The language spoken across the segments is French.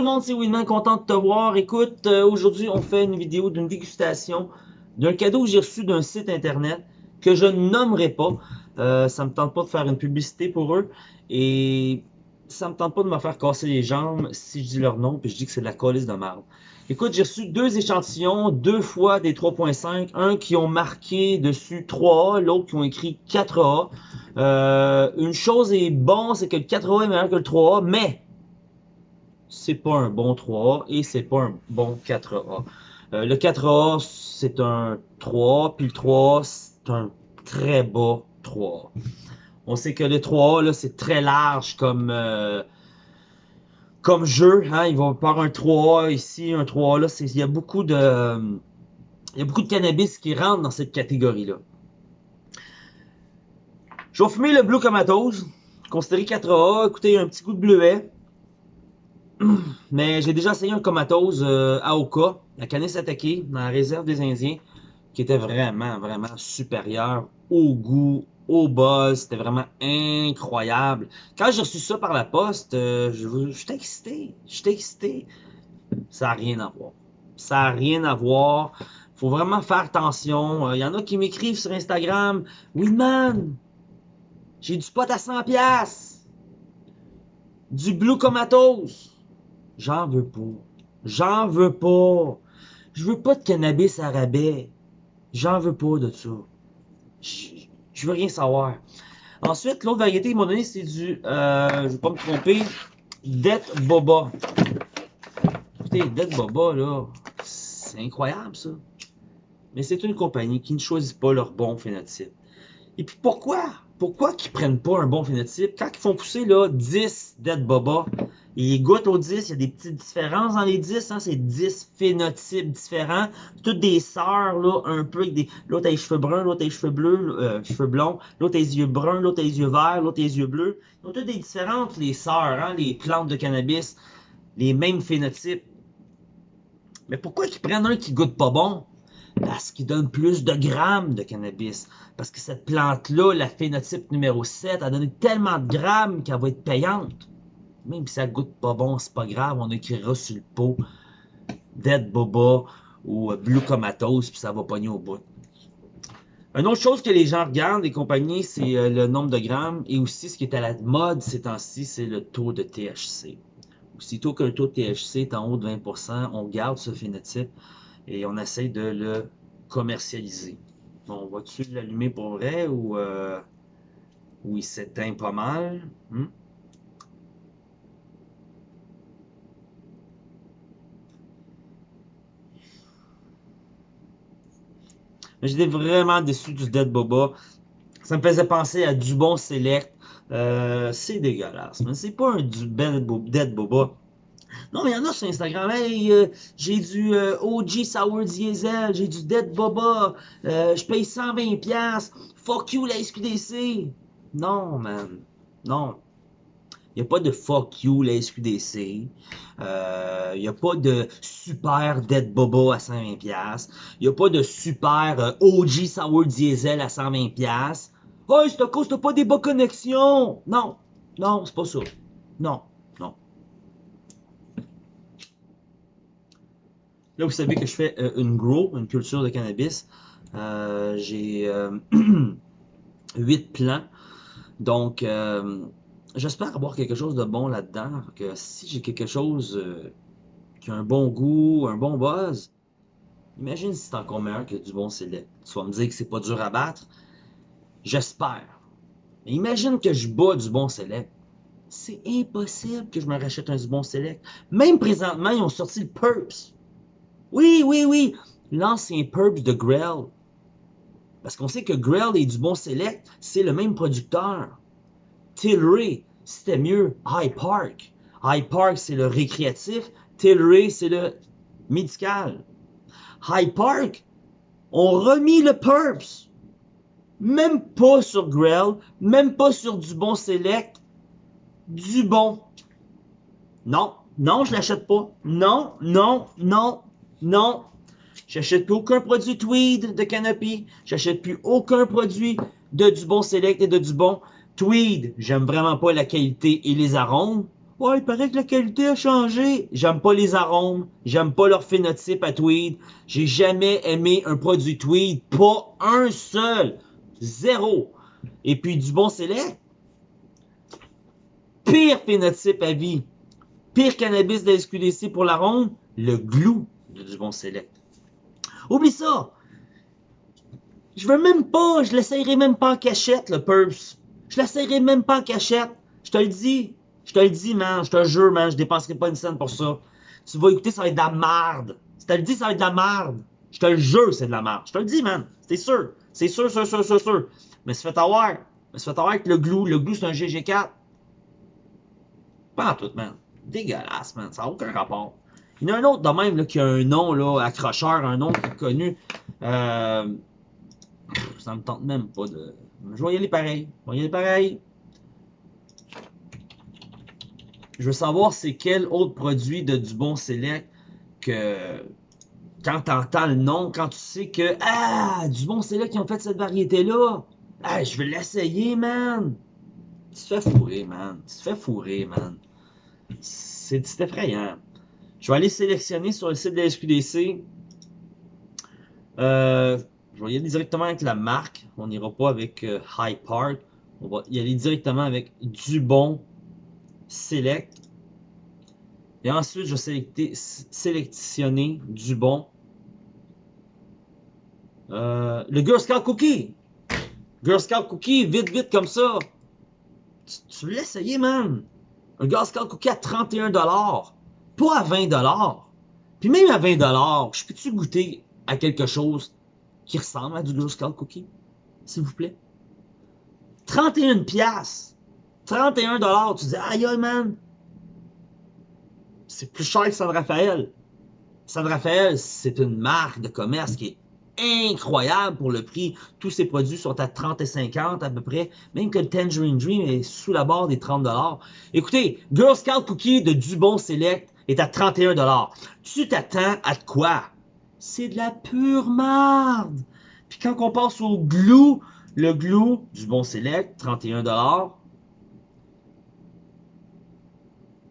le monde, c'est Winman, content de te voir. Écoute, euh, aujourd'hui, on fait une vidéo d'une dégustation d'un cadeau que j'ai reçu d'un site internet que je ne nommerai pas. Euh, ça me tente pas de faire une publicité pour eux et ça me tente pas de me faire casser les jambes si je dis leur nom puis je dis que c'est de la colisse de merde. Écoute, j'ai reçu deux échantillons, deux fois des 3.5, un qui ont marqué dessus 3A, l'autre qui ont écrit 4A. Euh, une chose est bon, c'est que le 4A est meilleur que le 3A, mais c'est pas un bon 3A et c'est pas un bon 4A. Euh, le 4A, c'est un 3A, puis le 3A, c'est un très bas 3A. On sait que le 3A, là, c'est très large comme... Euh, comme jeu, hein, ils vont faire un 3A ici, un 3A là, il y a beaucoup de il y a beaucoup de cannabis qui rentrent dans cette catégorie-là. Je vais fumer le Blue Comatose, considéré 4A, écoutez, un petit goût de bleuet. Mais j'ai déjà essayé un Comatose euh, à Oka, la canisse attaquée, dans la réserve des Indiens, qui était vraiment, vraiment supérieur au goût, au buzz, c'était vraiment incroyable. Quand j'ai reçu ça par la poste, euh, je j'étais excité, j'étais excité. Ça n'a rien à voir. Ça n'a rien à voir. Faut vraiment faire attention. Il euh, y en a qui m'écrivent sur Instagram, man, j'ai du pot à 100 pièces, du Blue Comatose. J'en veux pas. J'en veux pas. Je veux pas de cannabis à rabais. J'en veux pas de ça. Je veux rien savoir. Ensuite, l'autre variété, ils m'ont donné, c'est du, euh, je vais pas me tromper, Det Boba. Écoutez, Det Boba, là, c'est incroyable, ça. Mais c'est une compagnie qui ne choisit pas leur bon phénotype. Et puis pourquoi? Pourquoi qu'ils prennent pas un bon phénotype? Quand ils font pousser, là, 10 Dead Boba, ils goûtent aux 10, il y a des petites différences dans les 10, hein, c'est 10 phénotypes différents, toutes des sœurs, là, un peu, des, l'autre a les cheveux bruns, l'autre a les cheveux bleus, euh, cheveux blonds, l'autre a les yeux bruns, l'autre a les yeux verts, l'autre a les yeux bleus, ils ont toutes des différentes, les sœurs, hein, les plantes de cannabis, les mêmes phénotypes. Mais pourquoi qu'ils prennent un qui goûte pas bon? Parce qu'il donne plus de grammes de cannabis. Parce que cette plante-là, la phénotype numéro 7, a donné tellement de grammes qu'elle va être payante. Même si ça goûte pas bon, c'est pas grave, on écrira sur le pot Dead Boba ou Blue Comatose, puis ça va pogner au bout. Une autre chose que les gens regardent, les compagnies, c'est euh, le nombre de grammes et aussi ce qui est à la mode ces temps-ci, c'est le taux de THC. Aussitôt qu'un taux de THC est en haut de 20%, on garde ce phénotype et on essaie de le commercialiser. Bon, va-tu l'allumer pour vrai ou, euh, il s'éteint pas mal? Hmm? J'étais vraiment déçu du Dead Boba. Ça me faisait penser à du bon Select. Euh, c'est dégueulasse, mais c'est pas un du Dead Boba. Non, mais il y en a sur Instagram. Hey, euh, j'ai du euh, OG Sour Diesel, j'ai du Dead Boba, je paye 120$. Fuck you la SQDC. Non, man. Non. Il n'y a pas de fuck you la SQDC. Il euh, n'y a pas de super Dead Boba à 120$. Il n'y a pas de super euh, OG Sour Diesel à 120$. Oh, c'est à cause t'as pas des bonnes connexions. Non, non, c'est pas ça. Non, non. Là, vous savez que je fais euh, une grow, une culture de cannabis. J'ai 8 plants. Donc, j'espère avoir quelque chose de bon là-dedans. Que si j'ai quelque chose euh, qui a un bon goût, un bon buzz, imagine si c'est encore meilleur que du bon select. Tu vas me dire que c'est pas dur à battre. J'espère. Mais imagine que je bats du bon select. C'est impossible que je me rachète un du bon select. Même présentement, ils ont sorti le Purps. Oui, oui, oui. L'ancien Purps de Grell. Parce qu'on sait que Grell et du bon select, c'est le même producteur. Tilray, c'était mieux. High Park. High Park, c'est le récréatif. Tilray, c'est le médical. High Park ont remis le Purps. Même pas sur Grell, même pas sur du bon Select. Du bon. Non, non, je l'achète pas. Non, non, non, non. J'achète plus aucun produit Tweed de Canopy. J'achète plus aucun produit de du bon Select et de du bon Tweed, j'aime vraiment pas la qualité et les arômes. Ouais, il paraît que la qualité a changé. J'aime pas les arômes. J'aime pas leur phénotype à Tweed. J'ai jamais aimé un produit Tweed. Pas un seul. Zéro. Et puis du bon select. Pire phénotype à vie. Pire cannabis de la SQDC pour l'arôme. Le glue de du bon select. Oublie ça. Je veux même pas, je l'essayerai même pas en cachette, le Purse. Je l'essayerai même pas en cachette. Je te le dis. Je te le dis, man. Je te jure, man. Je dépenserai pas une scène pour ça. Tu vas écouter, ça va être de la merde. Je te le dis, ça va être de la merde. Je te le jure, c'est de la merde. Je te le dis, man. C'est sûr. C'est sûr, sûr, sûr, sûr, sûr. Mais se fait avoir. Mais se fait avoir avec le glue. Le glue, c'est un GG4. Pas en tout, man. Dégueulasse, man. Ça n'a aucun rapport. Il y en a un autre de même là, qui a un nom là, accrocheur, un nom connu. Euh, ça me tente même pas de. Je vais y aller pareil. Je vais y aller pareil. Je veux savoir c'est quel autre produit de Dubon Select que quand tu entends le nom, quand tu sais que Ah, Dubon Select qui ont fait cette variété-là. Ah, je vais l'essayer, man. Tu te fais fourrer, man. Tu te fais fourrer, man. C'est effrayant. Je vais aller sélectionner sur le site de la SQDC. Euh, je vais y aller directement avec la marque. On n'ira pas avec euh, High Park. On va y aller directement avec Dubon Select. Et ensuite, je vais sélectionner Dubon. Euh, le Girl Scout Cookie. Girl Scout Cookie, vite, vite comme ça. Tu, tu veux l'essayer, man? Un Girl Scout Cookie à 31$. Pas à 20$. Puis même à 20$, je peux-tu goûter à quelque chose qui ressemble à du Girl Scout Cookie? S'il vous plaît. 31 pièces. 31 dollars. Tu dis, aïe, aïe, man. C'est plus cher que San Rafael. San Rafael, c'est une marque de commerce qui est incroyable pour le prix. Tous ces produits sont à 30 et 50 à peu près. Même que le Tangerine Dream est sous la barre des 30 dollars. Écoutez, Girl Scout Cookie de Dubon Select est à 31 dollars. Tu t'attends à quoi? C'est de la pure merde. Puis quand on passe au glue, le glue du bon select, 31 dollars.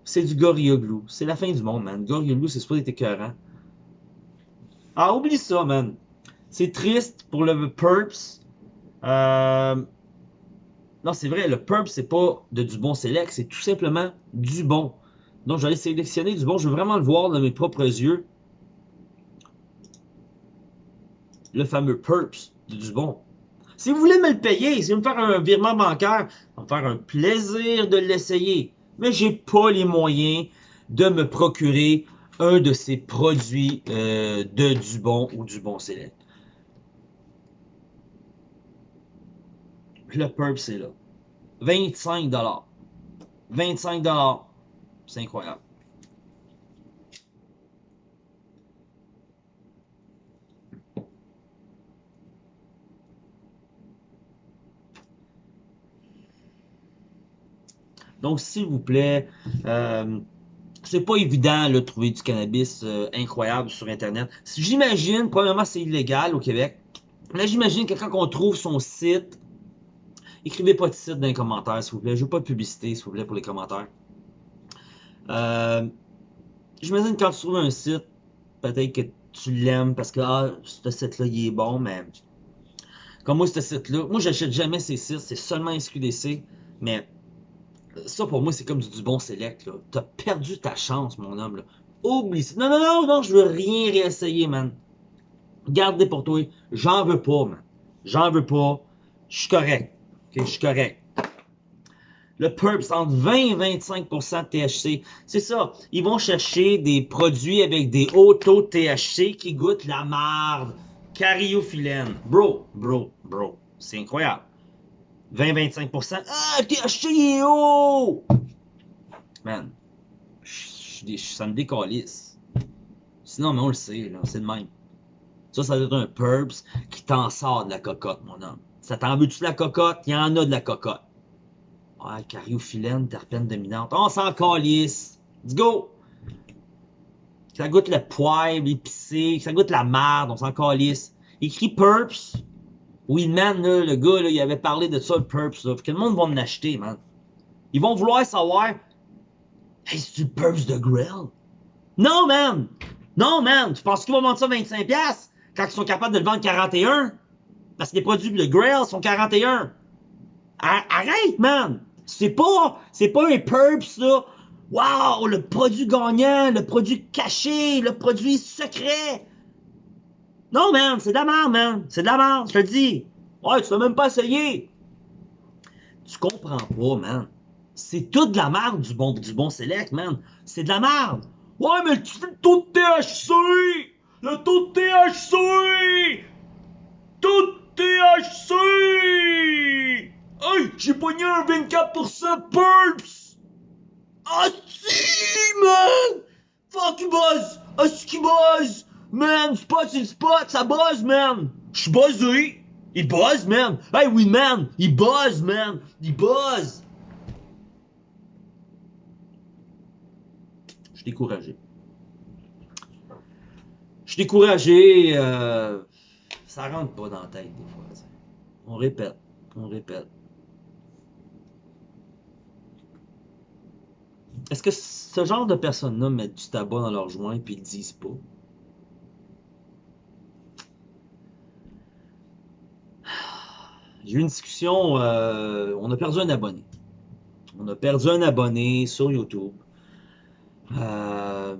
C'est du Gorilla Glue. C'est la fin du monde, man. Gorilla Glue, c'est supposé être écœurant. Ah, oublie ça, man. C'est triste pour le Purps. Euh... Non, c'est vrai, le Purps, c'est pas de du bon select, c'est tout simplement du bon. Donc, j'allais sélectionner du bon. Je veux vraiment le voir de mes propres yeux. Le fameux Purps de du bon. Si vous voulez me le payer, si vous me faire un virement bancaire, ça me faire un plaisir de l'essayer. Mais j'ai pas les moyens de me procurer un de ces produits euh, de Dubon ou du bon Select. Le Purp, c'est là. 25 25 C'est incroyable. Donc, s'il vous plaît, euh, c'est pas évident de trouver du cannabis euh, incroyable sur Internet. J'imagine, premièrement, c'est illégal au Québec. Là, j'imagine que quand on trouve son site, écrivez pas de site dans les commentaires, s'il vous plaît. Je veux pas de publicité, s'il vous plaît, pour les commentaires. Euh, j'imagine quand tu trouves un site, peut-être que tu l'aimes parce que ah, ce site-là, il est bon, mais comme moi, ce site-là, moi, j'achète jamais ces sites, c'est seulement SQDC, mais ça pour moi, c'est comme du, bon select. T'as perdu ta chance, mon homme. Oublie ça. Non, non, non, non, je veux rien réessayer, man. Gardez pour toi. J'en veux pas, man. J'en veux pas. Je suis correct. Je suis correct. Le Purps, entre 20 et 25% de THC. C'est ça. Ils vont chercher des produits avec des hauts taux de THC qui goûtent la marde. Cariophyllène. Bro, bro, bro. C'est incroyable. 20-25%. Ah, THC est haut! Man, ça me décalisse. Sinon, mais on le sait, là, c'est le même. Ça, ça doit être un Purps qui t'en sort de la cocotte, mon homme. Ça t'en veut-tu de la cocotte? Il y en a de la cocotte. Ouais, cariophyllène, terpène dominante. On s'en calisse. Let's go! Ça goûte le poivre épicé, ça goûte la merde, on s'en calisse. Écrit Purps, Weedman, là, le gars, là, il avait parlé de ça, le Purps. Là. que le monde va me l'acheter, man. Ils vont vouloir savoir Hey, c'est du Purps de Grill? Non, man! Non, man! Tu penses qu'ils vont vendre ça 25$ quand ils sont capables de le vendre 41$? Parce que les produits de Grill sont 41$. Arrête, man! C'est pas, c'est pas un Purps, là. Wow, le produit gagnant, le produit caché, le produit secret. Non, man, c'est de la merde, man. C'est de la merde, je te le dis. Ouais, tu l'as même pas essayé. Tu comprends pas, man. C'est tout de la merde du bon, du bon select, man. C'est de la merde. Ouais, mais tu fais le taux de THC! Le taux de THC! Taux de THC! Hey, j'ai pogné un 24% Pulps! Ah si, man! Fuck you buzz! Ah qui buzz! Man, spot c'est spot, ça buzz, man! J'suis buzzé! Il buzz, man! Hey, oui, man! Il buzz, man! Il buzz! Je suis découragé. Je suis découragé. Euh, ça rentre pas dans la tête des fois. On répète, on répète. Est-ce que ce genre de personnes-là mettent du tabac dans leurs joints puis ils le disent pas? J'ai eu une discussion, euh, on a perdu un abonné. On a perdu un abonné sur YouTube. Euh,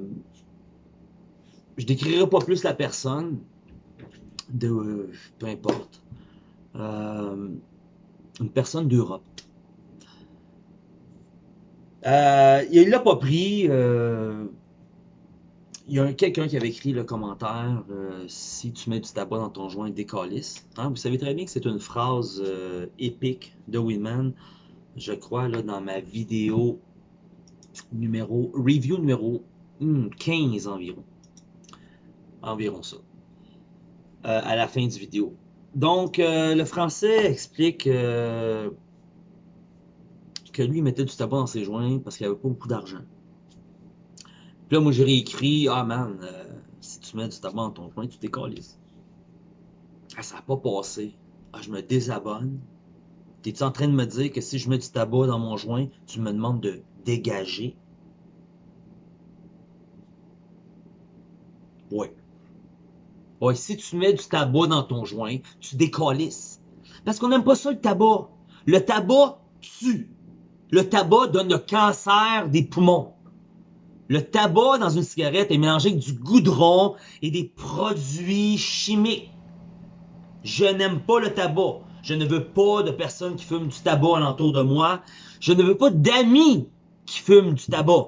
je décrirai pas plus la personne, de, peu importe. Euh, une personne d'Europe. Euh, il l'a pas pris. Euh, il y a quelqu'un qui avait écrit le commentaire euh, Si tu mets du tabac dans ton joint, décalisse. Hein, vous savez très bien que c'est une phrase euh, épique de Winman. Je crois là, dans ma vidéo numéro review numéro 15 hmm, environ. Environ ça. à la fin du vidéo. Donc, le français explique que lui, mettait du tabac dans ses joints parce qu'il avait pas beaucoup d'argent. Puis là, moi, j'ai réécrit Ah, man, euh, si tu mets du tabac dans ton joint, tu décolles. Ah, ça n'a pas passé. Ah, je me désabonne. T'es-tu en train de me dire que si je mets du tabac dans mon joint, tu me demandes de dégager? Ouais. Ouais, si tu mets du tabac dans ton joint, tu décollisses. Parce qu'on n'aime pas ça, le tabac. Le tabac tue. Le tabac donne le cancer des poumons. Le tabac dans une cigarette est mélangé avec du goudron et des produits chimiques. Je n'aime pas le tabac. Je ne veux pas de personnes qui fument du tabac alentour de moi. Je ne veux pas d'amis qui fument du tabac.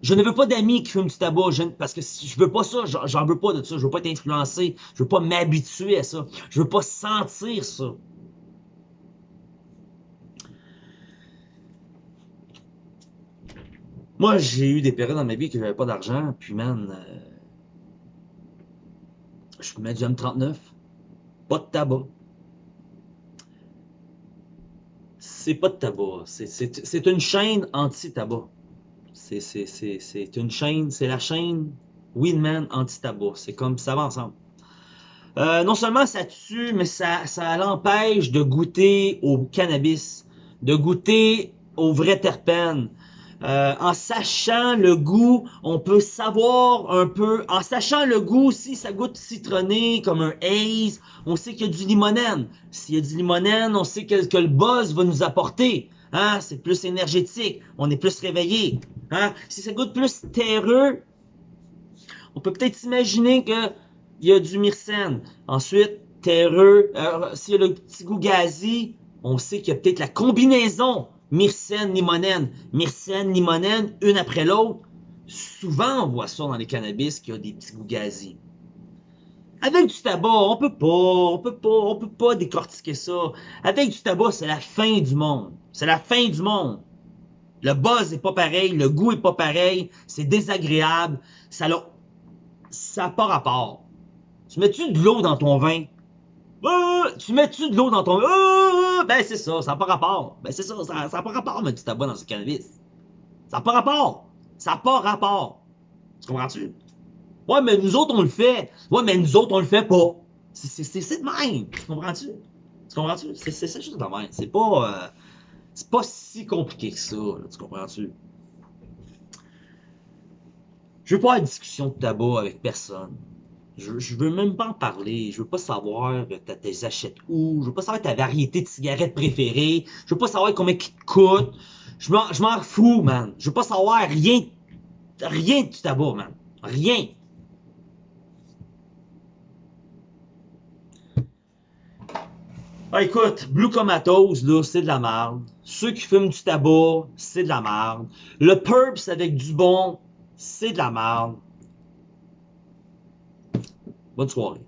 Je ne veux pas d'amis qui fument du tabac parce que je veux pas ça, j'en veux pas de ça, je veux pas être influencé, je veux pas m'habituer à ça, je veux pas sentir ça. Moi, j'ai eu des périodes dans ma vie que j'avais pas d'argent, puis man, euh, je mets du M39, pas de tabac. C'est pas de tabac, c'est une chaîne anti-tabac. C'est une chaîne, c'est la chaîne Winman anti-tabac. C'est comme ça va ensemble. Euh, non seulement ça tue, mais ça, l'empêche de goûter au cannabis, de goûter aux vrais terpènes, euh, en sachant le goût, on peut savoir un peu, en sachant le goût, si ça goûte citronné comme un haze, on sait qu'il y a du limonène. S'il y a du limonène, on sait que, le buzz va nous apporter. Hein? C'est plus énergétique, on est plus réveillé. Hein? Si ça goûte plus terreux, on peut peut-être s'imaginer qu'il y a du myrcène. Ensuite, terreux, euh, s'il y a le petit goût gazi, on sait qu'il y a peut-être la combinaison myrcène, limonène, myrcène, limonène, une après l'autre. Souvent, on voit ça dans les cannabis qui a des petits goûts gazés. Avec du tabac, on peut pas, on peut pas, on peut pas décortiquer ça. Avec du tabac, c'est la fin du monde. C'est la fin du monde. Le buzz est pas pareil, le goût est pas pareil, c'est désagréable, ça n'a ça pas rapport. Tu mets-tu de l'eau dans ton vin? Tu mets-tu de l'eau dans ton... Ben c'est ça, ça n'a pas rapport. Ben c'est ça, ça n'a pas rapport mettre du tabac dans ce cannabis. Ça n'a pas rapport. Ça n'a pas rapport. Tu comprends-tu? Ouais, mais nous autres, on le fait. Ouais, mais nous autres, on le fait pas. C'est de même. Tu comprends-tu? Tu comprends-tu? C'est juste de même. C'est pas... Euh, c'est pas si compliqué que ça. tu comprends-tu? Je veux pas avoir de discussion de tabac avec personne. Je, veux même pas en parler. Je veux pas savoir t'as tes achètes où. Je veux pas savoir ta variété de cigarettes préférée. Je veux pas savoir combien qui te coûte. Je m'en, je m'en fous, man. Je veux pas savoir rien, rien du tabac, man. Rien. Ah, écoute, Blue Comatose, là, c'est de la merde. Ceux qui fument du tabac, c'est de la merde. Le Purps avec du bon, c'est de la merde. Bonne soirée.